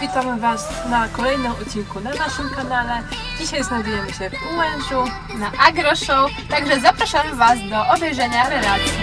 Witamy Was na kolejnym odcinku na naszym kanale. Dzisiaj znajdujemy się w Ułężu na Agro Show, także zapraszamy Was do obejrzenia relacji.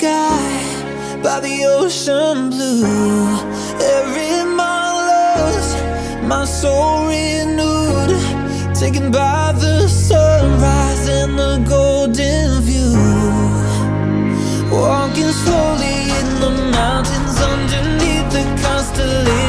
sky by the ocean blue. Every mile lost, my soul renewed. Taken by the sunrise and the golden view. Walking slowly in the mountains underneath the constellations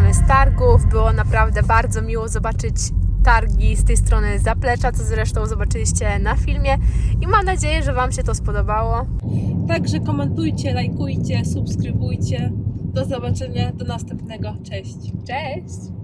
wyjeżdżamy z targów. Było naprawdę bardzo miło zobaczyć targi z tej strony zaplecza, co zresztą zobaczyliście na filmie i mam nadzieję, że Wam się to spodobało. Także komentujcie, lajkujcie, subskrybujcie. Do zobaczenia, do następnego. Cześć! Cześć!